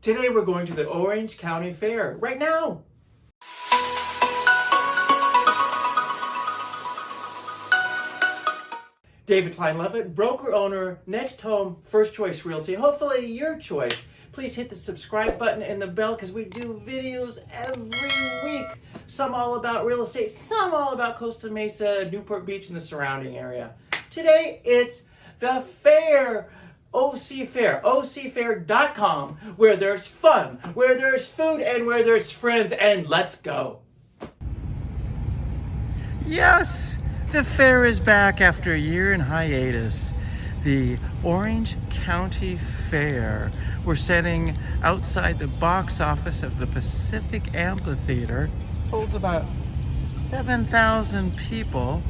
Today we're going to the Orange County Fair right now. David Klein Levitt, broker owner, Next Home, First Choice Realty. Hopefully your choice. Please hit the subscribe button and the bell because we do videos every week. Some all about real estate, some all about Costa Mesa, Newport Beach, and the surrounding area. Today it's the fair. OC Fair, ocfair.com, where there's fun, where there's food, and where there's friends, and let's go. Yes, the fair is back after a year in hiatus. The Orange County Fair. We're standing outside the box office of the Pacific Amphitheater. Holds about 7,000 people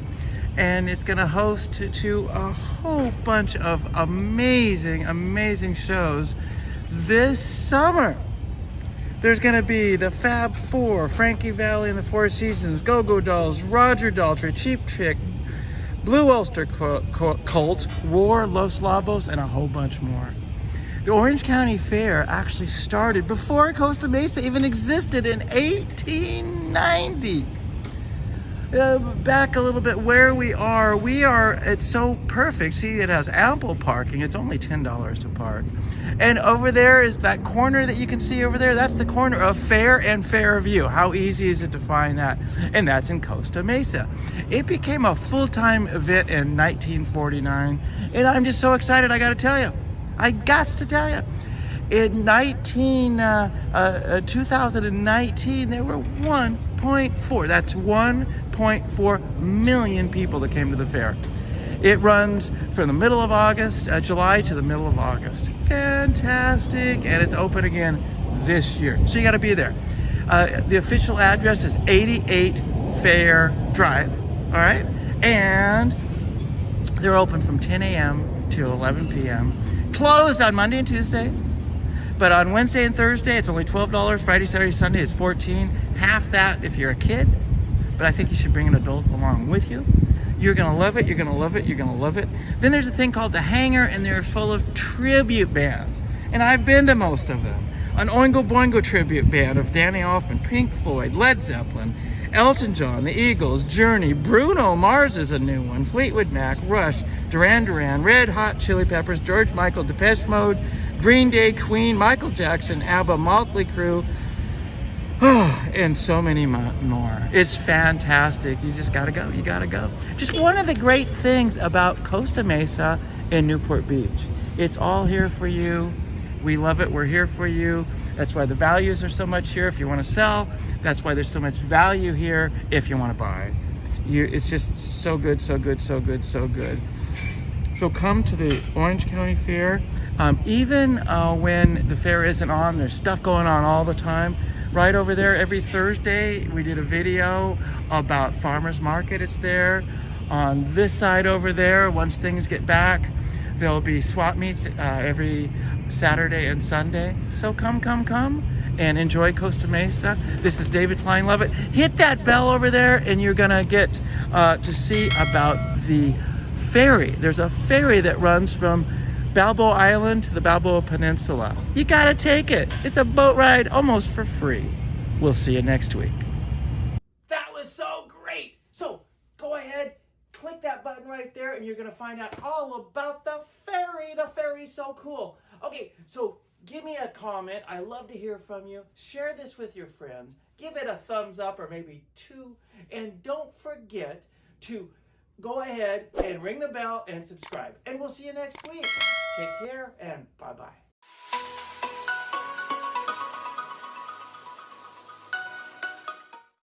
and it's gonna host to, a whole bunch of amazing, amazing shows this summer. There's gonna be the Fab Four, Frankie Valli and the Four Seasons, Goo Goo Dolls, Roger Daltrey, Cheap Trick, Blue Oyster Cult, War, Los Lobos, and a whole bunch more. The Orange County Fair actually started before Costa Mesa even existed in 1890 uh, back a little bit where we are. We are it's so perfect. See it has ample parking. It's only ten dollars to park. And over there is that corner that you can see over there. That's the corner of fair and fairview. How easy is it to find that? And that's in costa mesa. It became a full-time event in 1949 and i'm just so excited i gotta tell you i got to tell you in 19 uh, uh, uh 2019 there were 1.4 that's 1.4 million people that came to the fair. It runs from the middle of August uh, July to the middle of August. Fantastic and it's open again this year. So you got to be there. Uh, the official address is 88 Fair Drive all right? And they're open from 10 a.m. to 11 p.m. closed on Monday and Tuesday but on Wednesday and Thursday, it's only $12. Friday, Saturday, Sunday, it's 14 Half that if you're a kid, but I think you should bring an adult along with you. You're gonna love it, you're gonna love it, you're gonna love it. Then there's a thing called the Hangar, and they're full of tribute bands. And I've been to most of them. An Oingo Boingo tribute band of Danny Elfman, Pink Floyd, Led Zeppelin, Elton John, The Eagles, Journey, Bruno Mars is a new one, Fleetwood Mac, Rush, Duran Duran, Red Hot Chili Peppers, George Michael, Depeche Mode, Green Day, Queen, Michael Jackson, ABBA, Motley Crue, and so many more. It's fantastic. You just gotta go, you gotta go. Just one of the great things about Costa Mesa and Newport Beach. It's all here for you. We love it, we're here for you. That's why the values are so much here if you wanna sell. That's why there's so much value here if you wanna buy. You, it's just so good, so good, so good, so good. So come to the Orange County Fair. Um, even uh, when the fair isn't on, there's stuff going on all the time. Right over there, every Thursday, we did a video about farmer's market. It's there. On this side over there, once things get back, there'll be swap meets uh, every Saturday and Sunday. So come, come, come and enjoy Costa Mesa. This is David Klein Levitt. Hit that bell over there and you're gonna get uh, to see about the ferry. There's a ferry that runs from Balboa Island to the Balboa Peninsula. You gotta take it. It's a boat ride almost for free. We'll see you next week. That was so great. So go ahead, click that button right there and you're gonna find out all about the ferry. The ferry's so cool. Okay, so give me a comment. I love to hear from you. Share this with your friends. Give it a thumbs up or maybe two. And don't forget to go ahead and ring the bell and subscribe. And we'll see you next week. Take care and bye-bye.